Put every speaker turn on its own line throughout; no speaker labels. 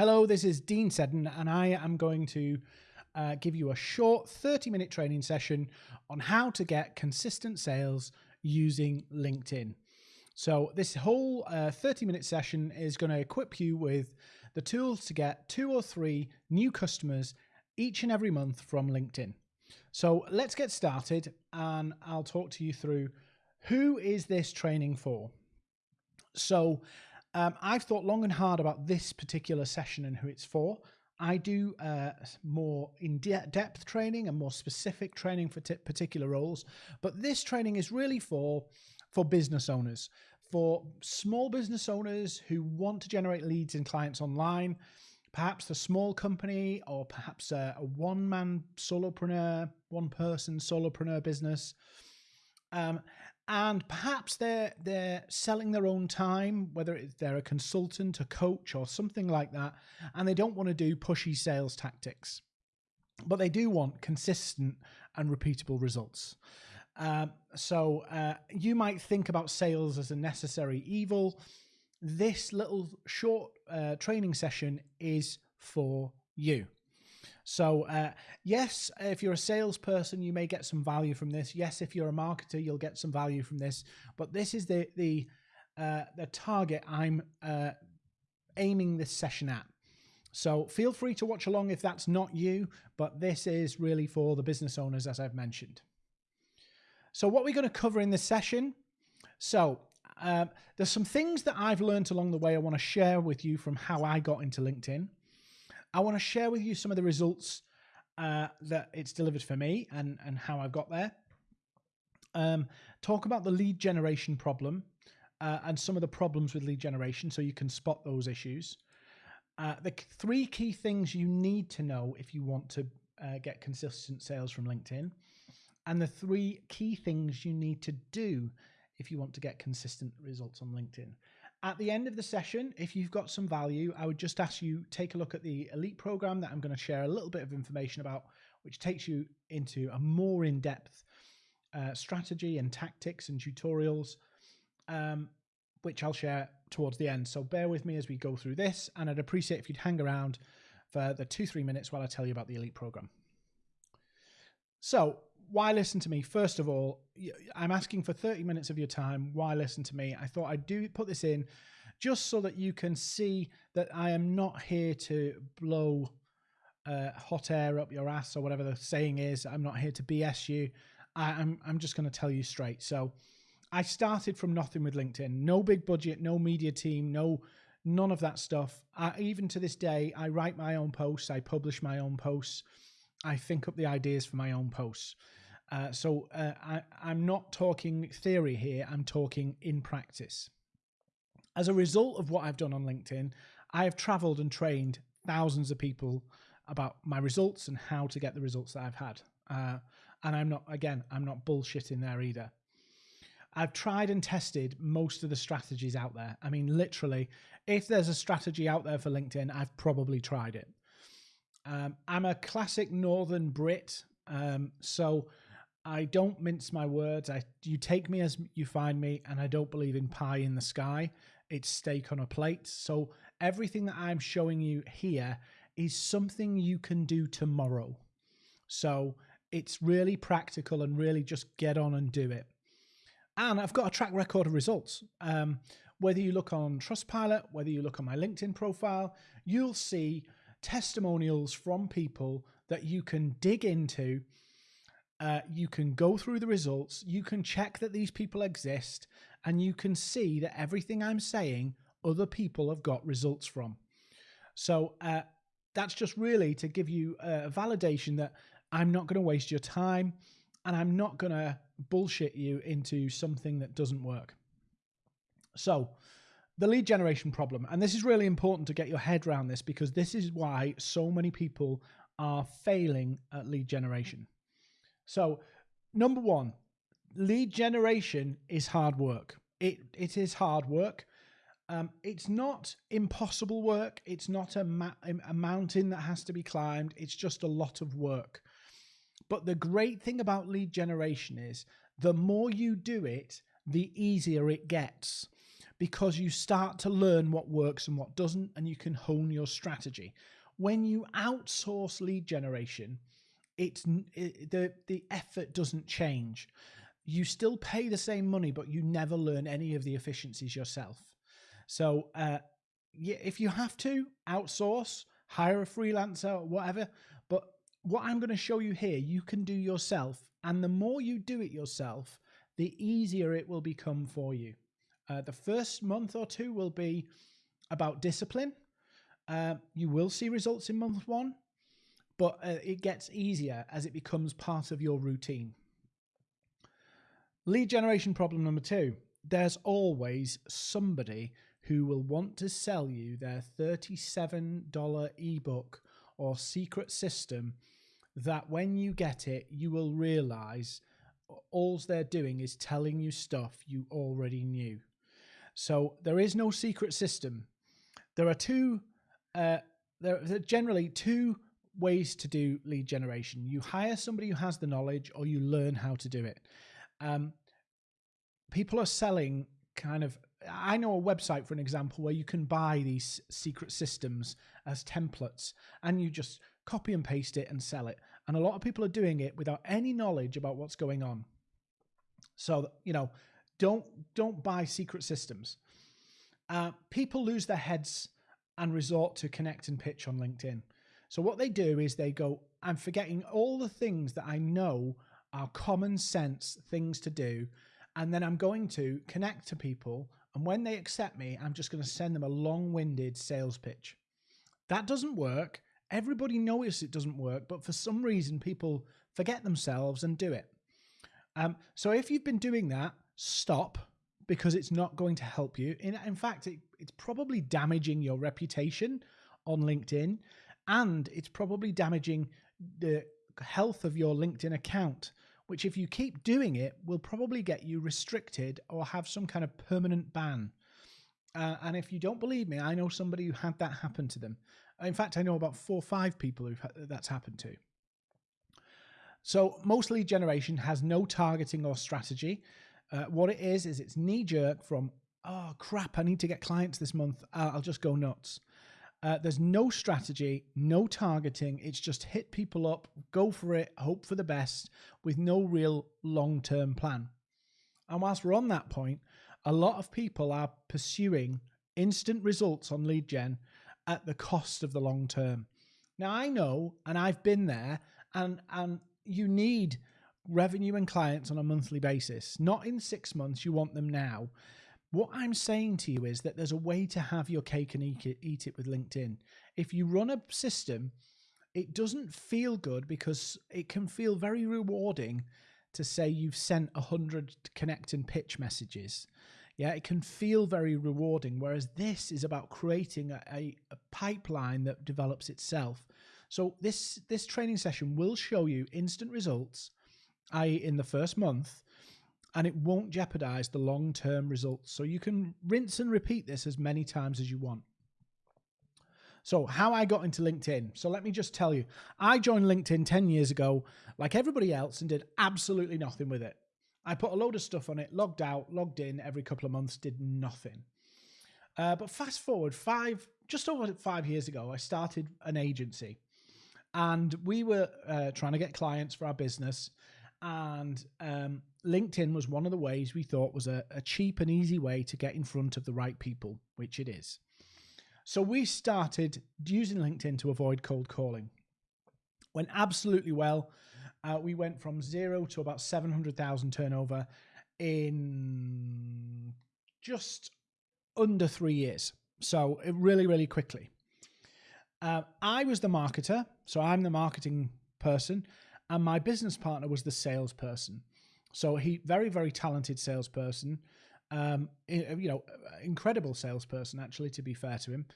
Hello, this is Dean Seddon, and I am going to uh, give you a short 30 minute training session on how to get consistent sales using LinkedIn. So, this whole uh, 30 minute session is going to equip you with the tools to get two or three new customers each and every month from LinkedIn. So, let's get started, and I'll talk to you through who is this training for. So, um, I've thought long and hard about this particular session and who it's for. I do uh, more in de depth training and more specific training for particular roles, but this training is really for for business owners, for small business owners who want to generate leads and clients online, perhaps a small company or perhaps a, a one man solopreneur, one person solopreneur business. Um, and perhaps they're they're selling their own time whether it's they're a consultant a coach or something like that and they don't want to do pushy sales tactics. But they do want consistent and repeatable results. Um, so uh, you might think about sales as a necessary evil. This little short uh, training session is for you so, uh, yes, if you're a salesperson, you may get some value from this. Yes, if you're a marketer, you'll get some value from this. But this is the the uh, the target I'm uh, aiming this session at. So feel free to watch along if that's not you, but this is really for the business owners, as I've mentioned. So what we're going to cover in this session. So um, there's some things that I've learned along the way I want to share with you from how I got into LinkedIn. I want to share with you some of the results uh, that it's delivered for me and, and how I've got there. Um, talk about the lead generation problem uh, and some of the problems with lead generation so you can spot those issues. Uh, the three key things you need to know if you want to uh, get consistent sales from LinkedIn, and the three key things you need to do if you want to get consistent results on LinkedIn. At the end of the session, if you've got some value, I would just ask you take a look at the elite program that I'm going to share a little bit of information about, which takes you into a more in-depth uh, strategy and tactics and tutorials, um, which I'll share towards the end. So bear with me as we go through this, and I'd appreciate if you'd hang around for the two, three minutes while I tell you about the elite program. So why listen to me? First of all, I'm asking for 30 minutes of your time. Why listen to me? I thought I'd do put this in just so that you can see that I am not here to blow uh, hot air up your ass or whatever the saying is. I'm not here to BS you. I, I'm I'm just going to tell you straight. So, I started from nothing with LinkedIn. No big budget, no media team, no none of that stuff. I, even to this day, I write my own posts. I publish my own posts. I think up the ideas for my own posts. Uh, so uh, I, I'm not talking theory here, I'm talking in practice. As a result of what I've done on LinkedIn, I have traveled and trained thousands of people about my results and how to get the results that I've had. Uh, and I'm not, again, I'm not bullshitting there either. I've tried and tested most of the strategies out there. I mean, literally, if there's a strategy out there for LinkedIn, I've probably tried it. Um, I'm a classic Northern Brit, um, so I don't mince my words. I you take me as you find me, and I don't believe in pie in the sky. It's steak on a plate. So everything that I'm showing you here is something you can do tomorrow. So it's really practical and really just get on and do it. And I've got a track record of results. Um, whether you look on Trustpilot, whether you look on my LinkedIn profile, you'll see testimonials from people that you can dig into uh, you can go through the results, you can check that these people exist, and you can see that everything I'm saying, other people have got results from. So uh, that's just really to give you a validation that I'm not going to waste your time and I'm not going to bullshit you into something that doesn't work. So, the lead generation problem, and this is really important to get your head around this because this is why so many people are failing at lead generation. So, number one, lead generation is hard work. It it is hard work. Um, it's not impossible work. It's not a, ma- a mountain that has to be climbed. It's just a lot of work. But the great thing about lead generation is the more you do it, the easier it gets because you start to learn what works and what doesn't, and you can hone your strategy. When you outsource lead generation, it's it, the the effort doesn't change. You still pay the same money, but you never learn any of the efficiencies yourself. So, uh, yeah, if you have to outsource, hire a freelancer, whatever. But what I'm going to show you here, you can do yourself, and the more you do it yourself, the easier it will become for you. Uh, the first month or two will be about discipline. Uh, you will see results in month one, but uh, it gets easier as it becomes part of your routine. Lead generation problem number two there's always somebody who will want to sell you their $37 ebook or secret system that when you get it, you will realize all they're doing is telling you stuff you already knew. So there is no secret system. There are two, uh, there are generally two ways to do lead generation. You hire somebody who has the knowledge or you learn how to do it. Um, people are selling kind of I know a website, for an example, where you can buy these secret systems as templates and you just copy and paste it and sell it. And a lot of people are doing it without any knowledge about what's going on. So, you know, don't don't buy secret systems. Uh, people lose their heads and resort to connect and pitch on LinkedIn. So what they do is they go, I'm forgetting all the things that I know are common sense things to do. And then I'm going to connect to people. And when they accept me, I'm just going to send them a long winded sales pitch. That doesn't work. Everybody knows it doesn't work, but for some reason, people forget themselves and do it. Um, so if you've been doing that, stop because it's not going to help you. In, in fact, it, it's probably damaging your reputation on LinkedIn and it's probably damaging the health of your LinkedIn account, which, if you keep doing it, will probably get you restricted or have some kind of permanent ban. Uh, and if you don't believe me, I know somebody who had that happen to them. In fact, I know about four or five people who that's happened to. So most lead generation has no targeting or strategy. Uh, what it is, is it's knee jerk from, oh crap, I need to get clients this month. Uh, I'll just go nuts. Uh, there's no strategy, no targeting. It's just hit people up, go for it, hope for the best with no real long term plan. And whilst we're on that point, a lot of people are pursuing instant results on lead gen at the cost of the long term. Now I know, and I've been there, and and you need revenue and clients on a monthly basis, not in six months. You want them now. What I'm saying to you is that there's a way to have your cake and eat it, with LinkedIn. If you run a system, it doesn't feel good because it can feel very rewarding to say you've sent 100 connect and pitch messages. Yeah, it can feel very rewarding. Whereas this is about creating a, a, a pipeline that develops itself. So this this training session will show you instant results, i.e., in the first month, and it won't jeopardize the long term results. So you can rinse and repeat this as many times as you want. So, how I got into LinkedIn. So, let me just tell you, I joined LinkedIn 10 years ago, like everybody else, and did absolutely nothing with it. I put a load of stuff on it, logged out, logged in every couple of months, did nothing. Uh, but fast forward five, just over five years ago, I started an agency and we were uh, trying to get clients for our business. And um, LinkedIn was one of the ways we thought was a, a cheap and easy way to get in front of the right people, which it is. So we started using LinkedIn to avoid cold calling. Went absolutely well. Uh, we went from zero to about 700,000 turnover in just under three years. So really, really quickly. Uh, I was the marketer, so I'm the marketing person, and my business partner was the salesperson. So he, very, very talented salesperson, um, you know, incredible salesperson actually. To be fair to him,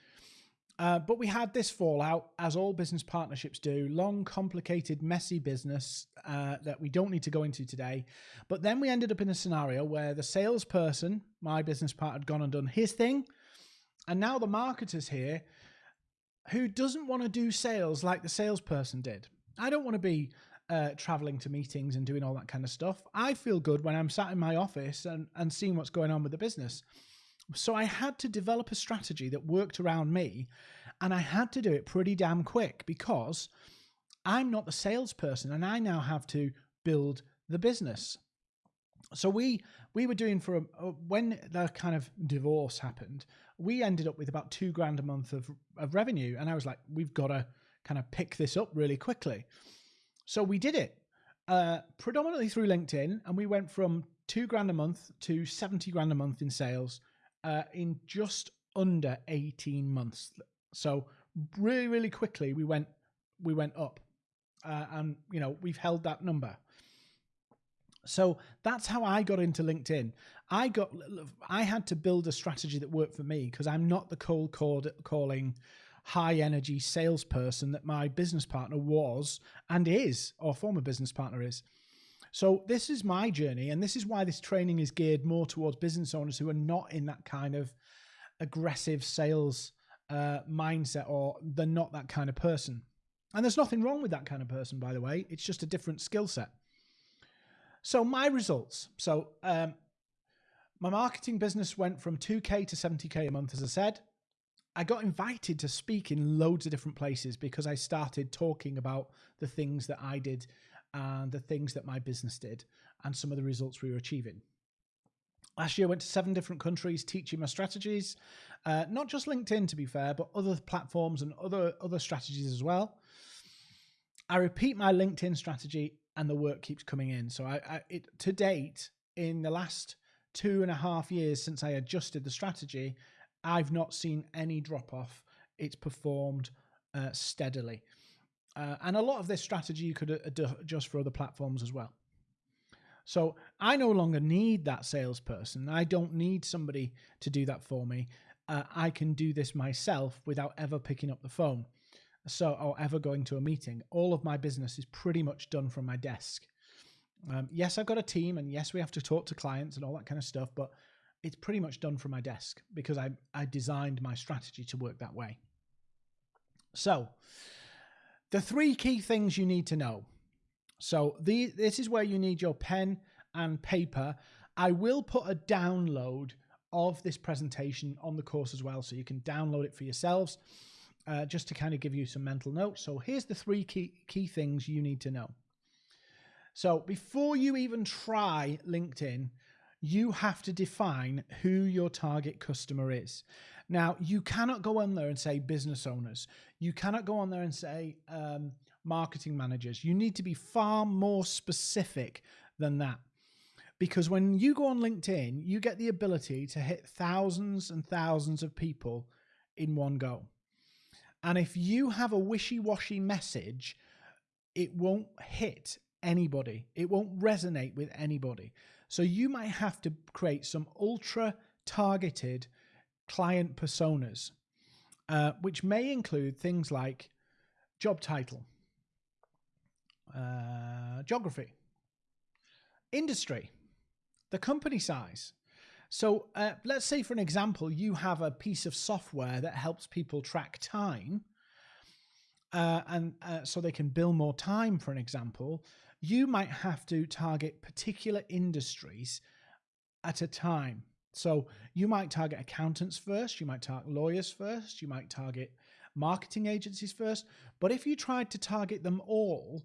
uh, but we had this fallout, as all business partnerships do long, complicated, messy business uh, that we don't need to go into today. But then we ended up in a scenario where the salesperson, my business partner, had gone and done his thing. And now the marketer's here who doesn't want to do sales like the salesperson did. I don't want to be uh, traveling to meetings and doing all that kind of stuff. I feel good when I'm sat in my office and, and seeing what's going on with the business. So I had to develop a strategy that worked around me and I had to do it pretty damn quick because I'm not the salesperson and I now have to build the business. So we we were doing for a, when the kind of divorce happened, we ended up with about two grand a month of, of revenue. And I was like, we've got to kind of pick this up really quickly. So we did it uh, predominantly through LinkedIn, and we went from two grand a month to 70 grand a month in sales uh, in just under 18 months. So really, really quickly, we went we went up, uh, and you know we've held that number. So that's how I got into LinkedIn. I got I had to build a strategy that worked for me because I'm not the cold calling high energy salesperson that my business partner was and is or former business partner is. So this is my journey and this is why this training is geared more towards business owners who are not in that kind of aggressive sales uh, mindset or they're not that kind of person. And there's nothing wrong with that kind of person, by the way. It's just a different skill set. So my results. So um, my marketing business went from 2k to 70k a month, as I said. I got invited to speak in loads of different places because I started talking about the things that I did and the things that my business did and some of the results we were achieving. Last year, I went to seven different countries teaching my strategies, uh, not just LinkedIn, to be fair, but other platforms and other other strategies as well. I repeat my LinkedIn strategy and the work keeps coming in. So I, I it to date in the last two and a half years since I adjusted the strategy, I've not seen any drop off. It's performed uh, steadily. Uh, and a lot of this strategy you could adjust for other platforms as well. So I no longer need that salesperson. I don't need somebody to do that for me. Uh, I can do this myself without ever picking up the phone so or ever going to a meeting. All of my business is pretty much done from my desk. Um, yes, I've got a team, and yes, we have to talk to clients and all that kind of stuff, but it's pretty much done from my desk because I I designed my strategy to work that way. So, the three key things you need to know. So the this is where you need your pen and paper. I will put a download of this presentation on the course as well, so you can download it for yourselves uh, just to kind of give you some mental notes. So here's the three key, key things you need to know. So before you even try LinkedIn, you have to define who your target customer is. Now, you cannot go on there and say business owners. You cannot go on there and say um, marketing managers. You need to be far more specific than that. Because when you go on LinkedIn, you get the ability to hit thousands and thousands of people in one go. And if you have a wishy washy message, it won't hit anybody, it won't resonate with anybody. So you might have to create some ultra targeted client personas, uh, which may include things like job title, uh, geography, industry, the company size, so uh, let's say, for an example, you have a piece of software that helps people track time, uh, and uh, so they can bill more time, for an example. You might have to target particular industries at a time. So you might target accountants first, you might target lawyers first, you might target marketing agencies first. But if you tried to target them all,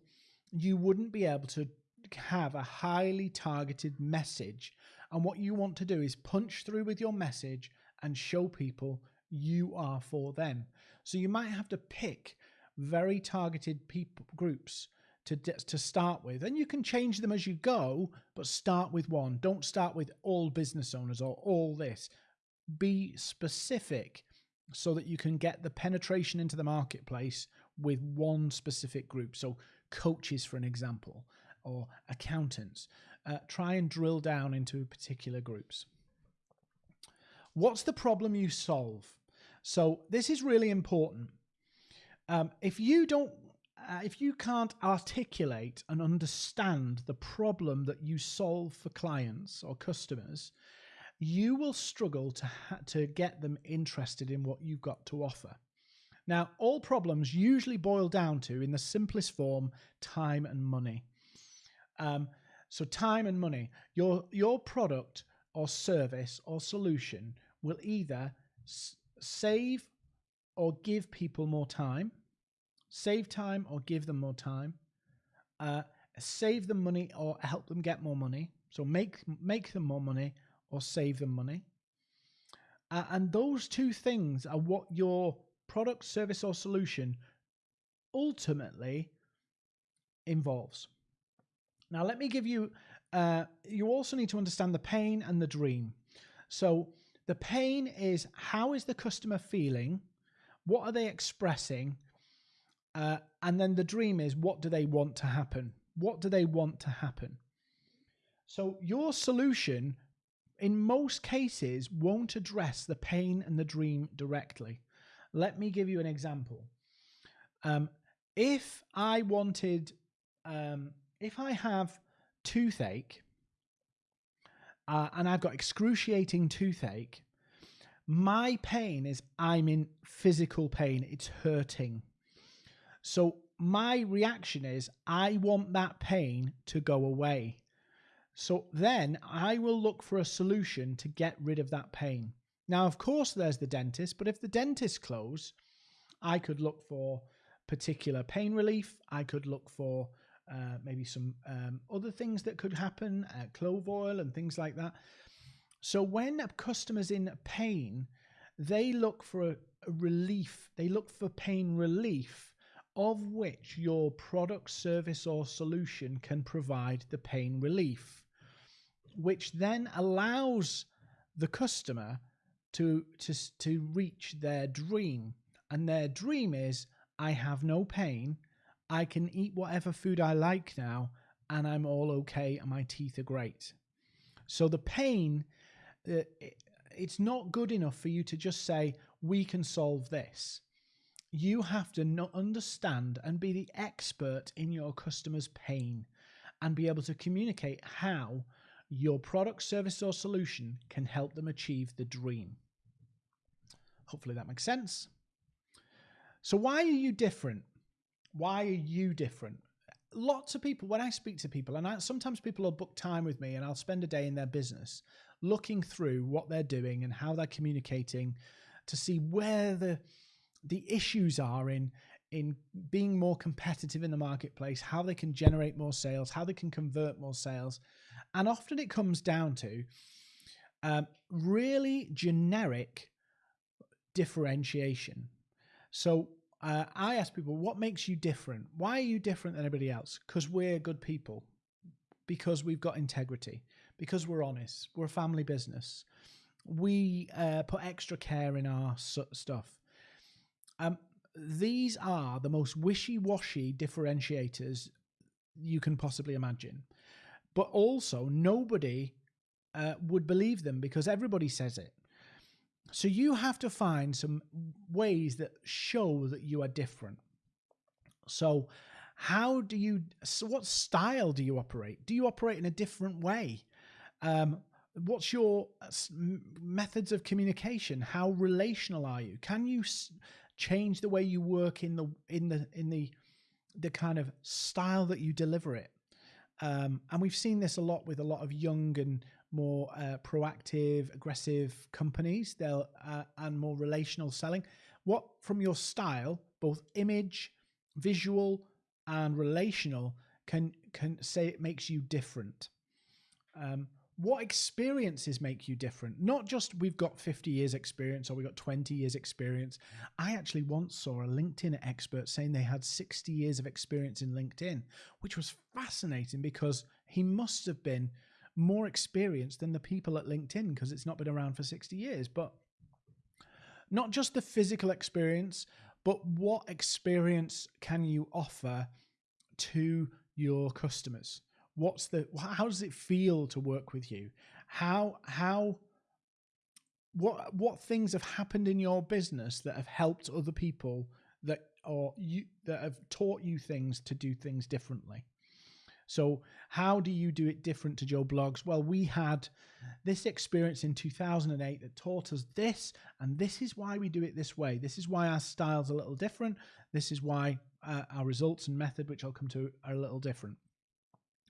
you wouldn't be able to have a highly targeted message and what you want to do is punch through with your message and show people you are for them. So you might have to pick very targeted people groups to to start with, and you can change them as you go. But start with one. Don't start with all business owners or all this. Be specific so that you can get the penetration into the marketplace with one specific group. So coaches, for an example, or accountants uh, try and drill down into particular groups. What's the problem you solve? So this is really important. Um, if you don't, if you can't articulate and understand the problem that you solve for clients or customers, you will struggle to to get them interested in what you've got to offer. Now, all problems usually boil down to, in the simplest form, time and money. Um, so time and money. Your your product or service or solution will either save or give people more time, save time or give them more time, uh, save them money or help them get more money. So make make them more money or save them money. Uh, and those two things are what your product, service, or solution ultimately involves. Now, let me give you, uh, you also need to understand the pain and the dream. So, the pain is how is the customer feeling? What are they expressing? Uh, and then the dream is what do they want to happen? What do they want to happen? So, your solution in most cases won't address the pain and the dream directly. Let me give you an example. Um, if I wanted, um, if I have toothache uh, and I've got excruciating toothache, my pain is I'm in physical pain, it's hurting. So my reaction is I want that pain to go away. So then I will look for a solution to get rid of that pain. Now, of course, there's the dentist, but if the dentist close, I could look for particular pain relief. I could look for uh, maybe some um, other things that could happen, uh, clove oil and things like that. So when a customer's in pain, they look for a, a relief. They look for pain relief of which your product, service, or solution can provide the pain relief which then allows the customer to to to reach their dream. And their dream is i have no pain. I can eat whatever food i like now and i'm all okay and my teeth are great. So the pain uh, it's not good enough for you to just say we can solve this you have to not understand and be the expert in your customer's pain and be able to communicate how your product, service, or solution can help them achieve the dream. Hopefully that makes sense. So, why are you different? Why are you different? Lots of people, when I speak to people, and I, sometimes people will book time with me and I'll spend a day in their business looking through what they're doing and how they're communicating to see where the the issues are in in being more competitive in the marketplace, how they can generate more sales, how they can convert more sales, and often it comes down to um, really generic differentiation. So uh, I ask people, what makes you different? Why are you different than everybody else? Because we're good people, because we've got integrity, because we're honest, we're a family business. We uh, put extra care in our stuff. Um, these are the most wishy washy differentiators you can possibly imagine but also nobody uh, would believe them because everybody says it. So you have to find some ways that show that you are different. So, how do you? So what style do you operate? Do you operate in a different way? Um, what's your uh, methods of communication? How relational are you? Can you change the way you work in the in the in the the kind of style that you deliver it? Um, and we've seen this a lot with a lot of young and more uh, proactive, aggressive companies. They'll uh, and more relational selling. What from your style, both image, visual, and relational, can can say it makes you different. Um, what experiences make you different? Not just we've got 50 years experience or we've got 20 years experience. I actually once saw a linkedin expert saying they had 60 years of experience in linkedin which was fascinating because he must have been more experienced than the people at linkedin because it's not been around for 60 years. But not just the physical experience but what experience can you offer to your customers what's the how does it feel to work with you? How how what what things have happened in your business that have helped other people that or you that have taught you things to do things differently? So how do you do it different to Joe Bloggs? Well we had this experience in 2008 that taught us this and this is why we do it this way. This is why our style's a little different. This is why uh, our results and method which i'll come to are a little different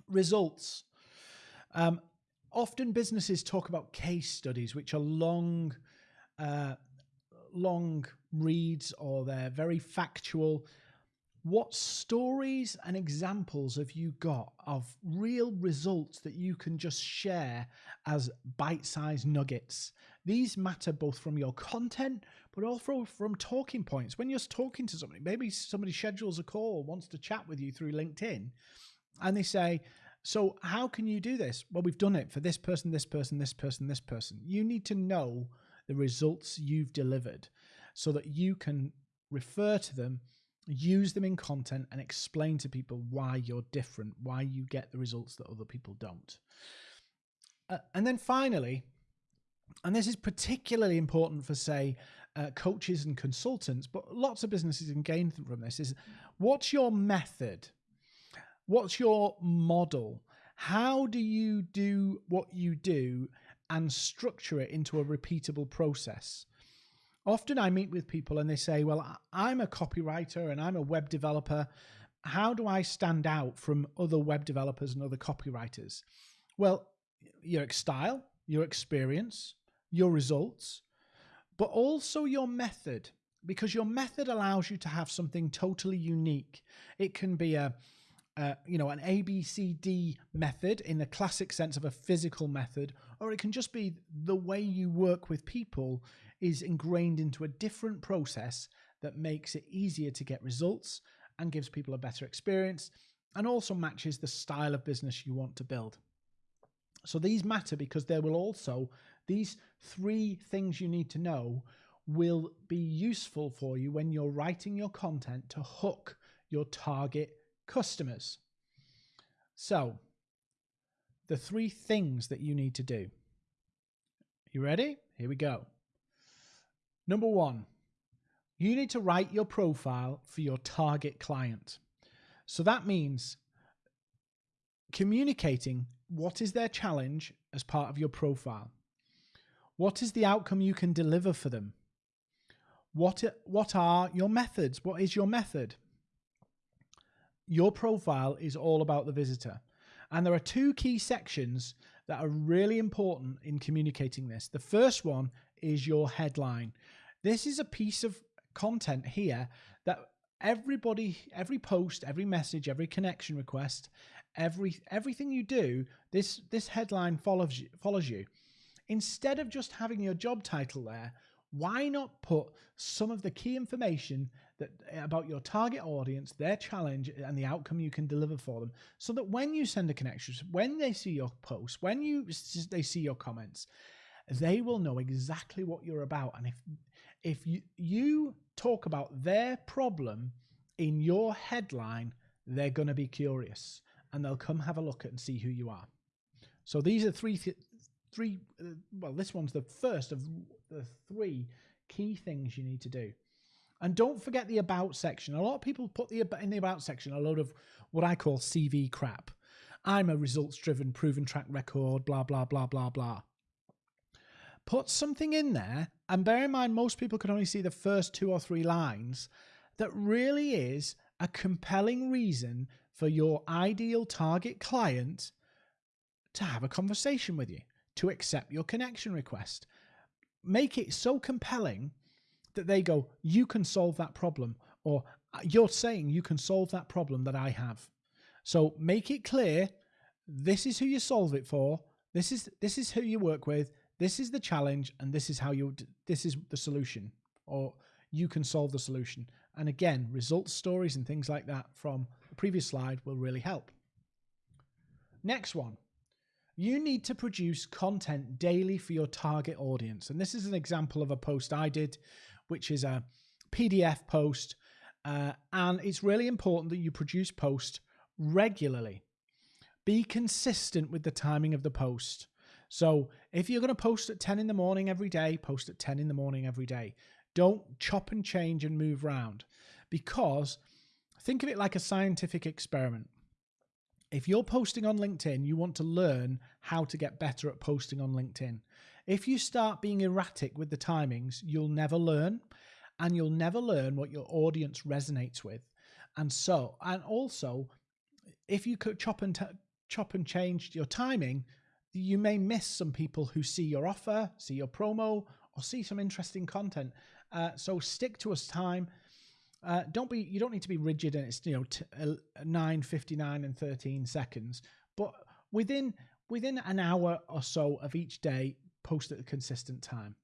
results. Um, often businesses talk about case studies, which are long uh, long reads or they're very factual. What stories and examples have you got of real results that you can just share as bite sized nuggets? These matter both from your content, but also from talking points. When you're talking to somebody, maybe somebody schedules a call, wants to chat with you through LinkedIn, and they say, So, how can you do this? Well, we've done it for this person, this person, this person, this person. You need to know the results you've delivered so that you can refer to them use them in content and explain to people why you're different, why you get the results that other people don't. Uh, and then finally, and this is particularly important for, say, uh, coaches and consultants, but lots of businesses can gain from this is what's your method? What's your model? How do you do what you do and structure it into a repeatable process? often I meet with people and they say, Well, I'm a copywriter and I'm a web developer. How do I stand out from other web developers and other copywriters? Well, your style, your experience, your results, but also your method, because your method allows you to have something totally unique. It can be a uh, you know, an ABCD method in the classic sense of a physical method, or it can just be the way you work with people is ingrained into a different process that makes it easier to get results and gives people a better experience and also matches the style of business you want to build. So these matter because there will also, these three things you need to know will be useful for you when you're writing your content to hook your target customers. So, the three things that you need to do. You ready? Here we go. Number one, you need to write your profile for your target client. So that means communicating what is their challenge as part of your profile. What is the outcome you can deliver for them? What, what are your methods? What is your method? Your profile is all about the visitor. And there are two key sections that are really important in communicating this. The first one is your headline. This is a piece of content here that everybody, every post, every message, every connection request, every everything you do, this this headline follows you, follows you. Instead of just having your job title there, why not put some of the key information that about your target audience, their challenge, and the outcome you can deliver for them, so that when you send a connection, when they see your post, when you they see your comments, they will know exactly what you're about. And if if you, you talk about their problem in your headline, they're going to be curious and they'll come have a look at and see who you are. So these are three, th- three. Uh, well, this one's the first of the three key things you need to do. And don't forget the about section. A lot of people put the in the about section a load of what I call CV crap. I'm a results driven, proven track record, blah blah blah blah blah put something in there, and bear in mind, most people can only see the first two or three lines, that really is a compelling reason for your ideal target client to have a conversation with you, to accept your connection request. Make it so compelling that they go, You can solve that problem, or uh, you're saying you can solve that problem that I have. So make it clear this is who you solve it for. This is this is who you work with this is the challenge and this is how you this is the solution or you can solve the solution and again results stories and things like that from the previous slide will really help next one you need to produce content daily for your target audience and this is an example of a post i did which is a pdf post uh, and it's really important that you produce posts regularly be consistent with the timing of the post so if you're going to post at 10 in the morning every day, post at 10 in the morning every day. Don't chop and change and move around because think of it like a scientific experiment. If you're posting on LinkedIn, you want to learn how to get better at posting on LinkedIn. If you start being erratic with the timings, you'll never learn and you'll never learn what your audience resonates with. And so, and also, if you could chop and chop and change your timing, you may miss some people who see your offer, see your promo, or see some interesting content. Uh, so stick to a time. Uh, don't be you don't need to be rigid and it's you know t- uh, 9 59 and 13 seconds but within within an hour or so of each day post at a consistent time.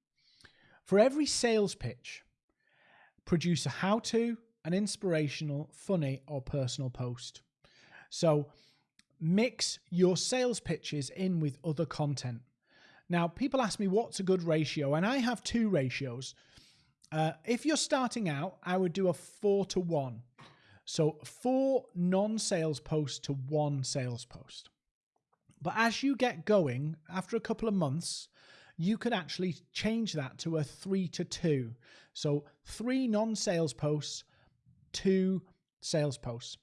For every sales pitch produce a how to an inspirational funny or personal post. So mix your sales pitches in with other content. Now people ask me what's a good ratio? And i have two ratios. Uh, if you're starting out, I would do a four to one. So four non sales posts to one sales post. But as you get going, after a couple of months, you could actually change that to a three to two. So three non sales posts, two sales posts.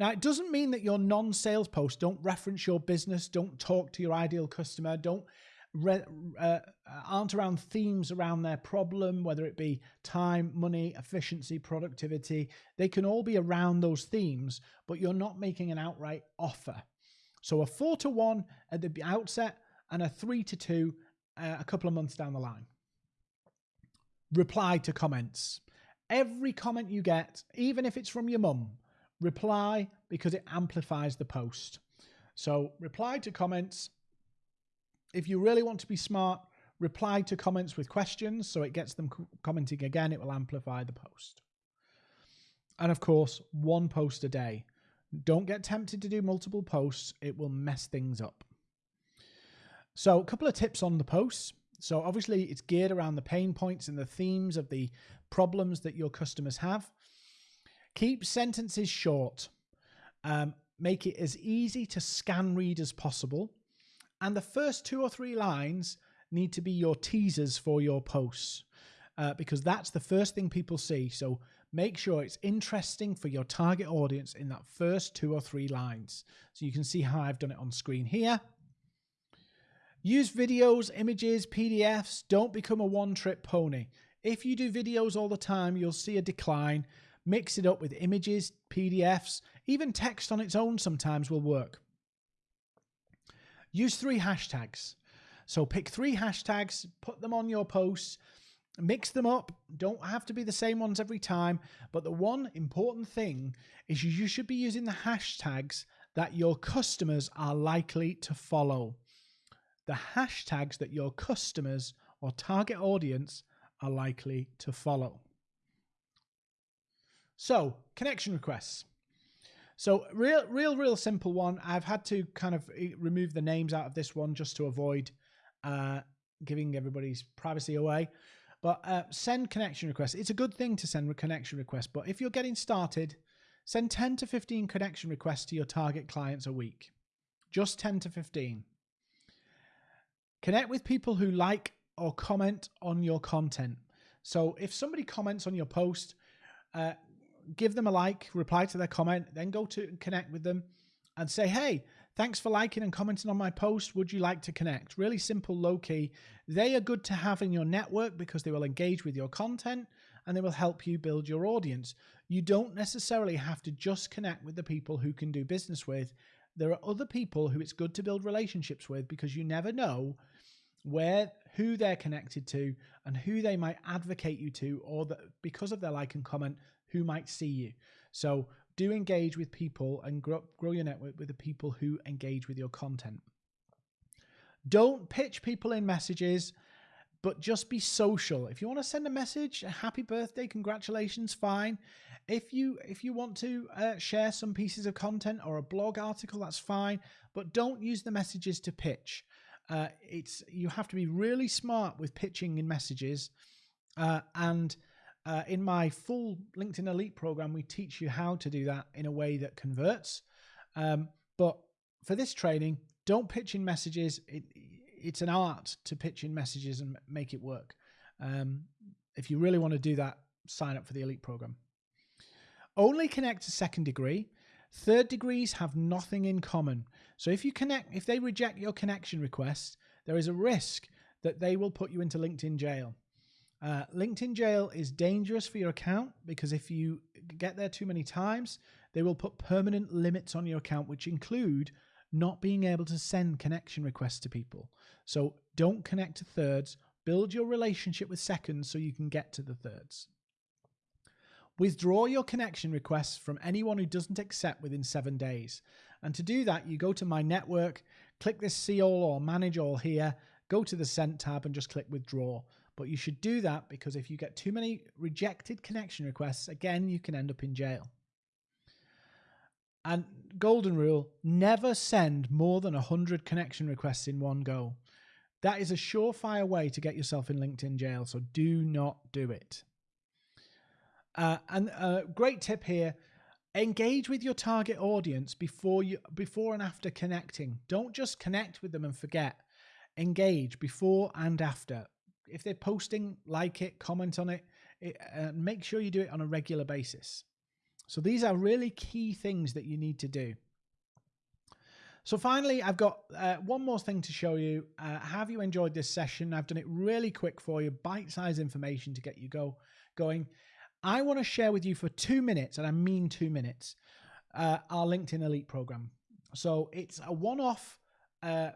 Now, it doesn't mean that your non sales posts don't reference your business, don't talk to your ideal customer, don't re- uh, aren't around themes around their problem, whether it be time, money, efficiency, productivity. They can all be around those themes, but you're not making an outright offer. So a four to one at the outset and a three to two uh, a couple of months down the line. Reply to comments. Every comment you get, even if it's from your mum, reply because it amplifies the post. So reply to comments if you really want to be smart, reply to comments with questions so it gets them commenting again. It will amplify the post. And of course, one post a day. Don't get tempted to do multiple posts, it will mess things up. So, a couple of tips on the posts. So, obviously, it's geared around the pain points and the themes of the problems that your customers have. Keep sentences short. Um, make it as easy to scan read as possible. And the first two or three lines need to be your teasers for your posts uh, because that's the first thing people see. So make sure it's interesting for your target audience in that first two or three lines. So you can see how I've done it on screen here. Use videos, images, PDFs. Don't become a one trick pony. If you do videos all the time, you'll see a decline. Mix it up with images, PDFs, even text on its own sometimes will work. Use three hashtags. So pick three hashtags, put them on your posts, mix them up. Don't have to be the same ones every time. But the one important thing is you should be using the hashtags that your customers are likely to follow. The hashtags that your customers or target audience are likely to follow. So, connection requests. So real, real, real simple one. I've had to kind of eh, remove the names out of this one just to avoid uh, giving everybody's privacy away. But uh, send connection requests. It's a good thing to send connection request, but if you're getting started, send 10 to 15 connection requests to your target clients a week. Just 10 to 15. Connect with people who like or comment on your content. So if somebody comments on your post, uh, give them a like, reply to their comment, then go to connect with them and say, hey, thanks for liking and commenting on my post. Would you like to connect? Really simple, low key. They are good to have in your network because they will engage with your content and they will help you build your audience. You don't necessarily have to just connect with the people who can do business with. There are other people who it's good to build relationships with because you never know where who they're connected to and who they might advocate you to or that because of their like and comment who might see you. So do engage with people and grow, grow your network with the people who engage with your content. Don't pitch people in messages, but just be social. If you want to send a message, a happy birthday, congratulations, fine. If you if you want to uh, share some pieces of content or a blog article, that's fine. But don't use the messages to pitch. Uh, it's you have to be really smart with pitching in messages, uh, and uh, in my full LinkedIn Elite program, we teach you how to do that in a way that converts. Um, but for this training, don't pitch in messages. It, it's an art to pitch in messages and make it work. Um, if you really want to do that, sign up for the Elite program. Only connect to second degree. Third degrees have nothing in common. So if you connect, if they reject your connection request, there is a risk that they will put you into LinkedIn jail. Uh, LinkedIn jail is dangerous for your account because if you get there too many times, they will put permanent limits on your account, which include not being able to send connection requests to people. So don't connect to thirds, Build your relationship with seconds so you can get to the thirds. Withdraw your connection requests from anyone who doesn't accept within seven days. And to do that, you go to My Network, click this See All or Manage All here, go to the Sent tab and just click Withdraw. But you should do that because if you get too many rejected connection requests, again, you can end up in jail. And golden rule never send more than 100 connection requests in one go. That is a surefire way to get yourself in LinkedIn jail, so do not do it. Uh, and a great tip here engage with your target audience before you before and after connecting don't just connect with them and forget engage before and after if they're posting like it comment on it, it uh, make sure you do it on a regular basis so these are really key things that you need to do so finally, I've got uh, one more thing to show you. Uh, have you enjoyed this session? I've done it really quick for you, bite-sized information to get you go going. I want to share with you for two minutes, and I mean two minutes, uh, our LinkedIn Elite program. So it's a one off, uh,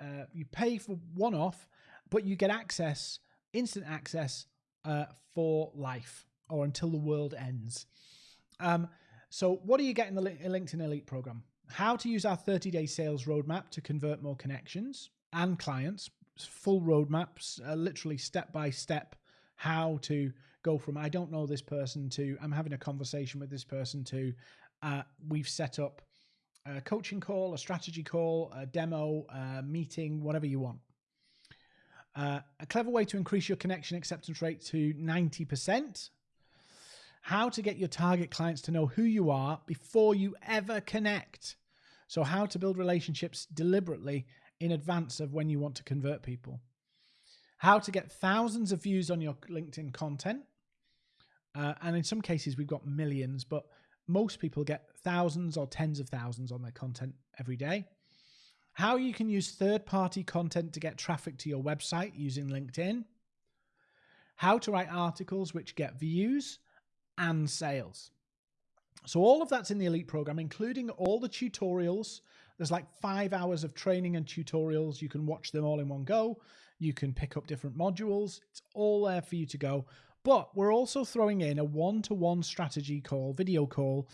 uh, you pay for one off, but you get access, instant access uh, for life or until the world ends. Um, so, what do you get in the LinkedIn Elite program? How to use our 30 day sales roadmap to convert more connections and clients, full roadmaps, uh, literally step by step, how to go from I don't know this person to I'm having a conversation with this person to uh, we've set up a coaching call, a strategy call, a demo, a meeting, whatever you want. Uh, a clever way to increase your connection acceptance rate to 90%. How to get your target clients to know who you are before you ever connect. So, how to build relationships deliberately in advance of when you want to convert people. How to get thousands of views on your LinkedIn content. Uh, and in some cases, we've got millions, but most people get thousands or tens of thousands on their content every day. How you can use third party content to get traffic to your website using LinkedIn. How to write articles which get views and sales. So, all of that's in the Elite program, including all the tutorials. There's like five hours of training and tutorials. You can watch them all in one go. You can pick up different modules. It's all there for you to go. But we're also throwing in a one to one strategy call, video call,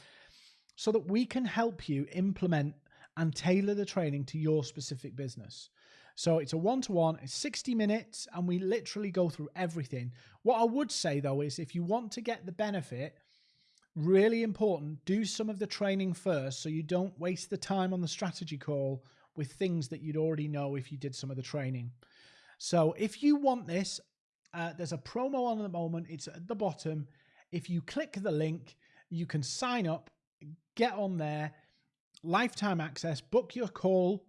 so that we can help you implement and tailor the training to your specific business. So it's a one to one, it's 60 minutes, and we literally go through everything. What I would say though is if you want to get the benefit, really important, do some of the training first so you don't waste the time on the strategy call with things that you'd already know if you did some of the training. So if you want this, uh, there's a promo on at the moment. It's at the bottom. If you click the link, you can sign up, get on there, lifetime access, book your call.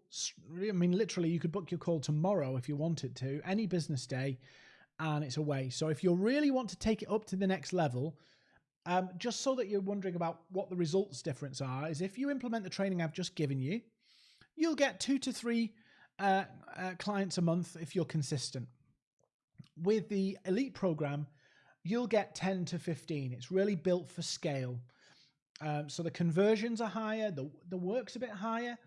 I mean, literally, you could book your call tomorrow if you wanted to, any business day, and it's away. So if you really want to take it up to the next level, um, just so that you're wondering about what the results difference are, is if you implement the training I've just given you, you'll get two to three uh, uh, clients a month if you're consistent with the elite program, you'll get 10 to 15. It's really built for scale. Um, so the conversions are higher, the, the work's a bit higher,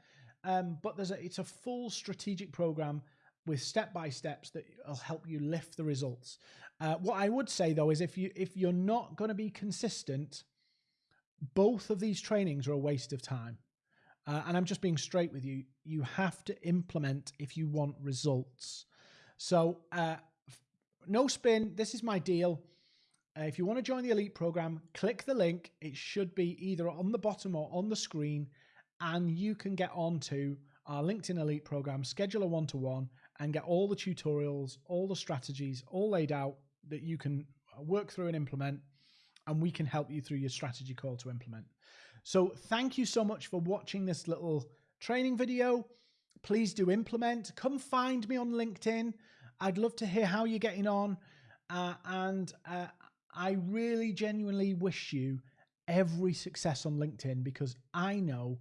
um, but there's a, it's a full strategic program with step by steps that will help you lift the results. Uh, what I would say though is if you if you're not going to be consistent, both of these trainings are a waste of time. Uh, and I'm just being straight with you. You have to implement if you want results. So uh, no spin. This is my deal. Uh, if you want to join the elite program, click the link. It should be either on the bottom or on the screen, and you can get onto our LinkedIn elite program, schedule a one to one, and get all the tutorials, all the strategies, all laid out that you can work through and implement. And we can help you through your strategy call to implement. So, thank you so much for watching this little training video. Please do implement. Come find me on LinkedIn. I'd love to hear how you're getting on. Uh, and uh, I really genuinely wish you every success on LinkedIn because I know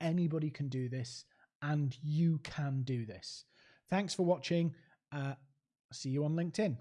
anybody can do this and you can do this. Thanks for watching. Uh, see you on LinkedIn.